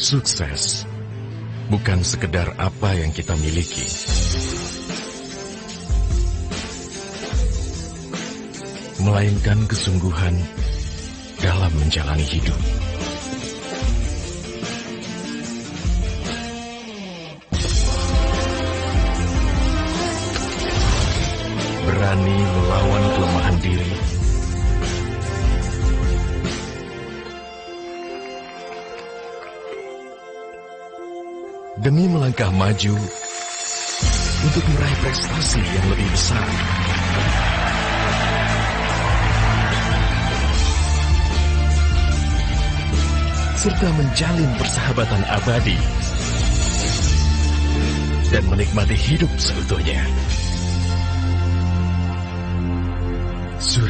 Sukses bukan sekedar apa yang kita miliki. Melainkan kesungguhan dalam menjalani hidup. Berani melawan kelemahan diri demi melangkah maju untuk meraih prestasi yang lebih besar. Serta menjalin persahabatan abadi dan menikmati hidup seutuhnya. Surya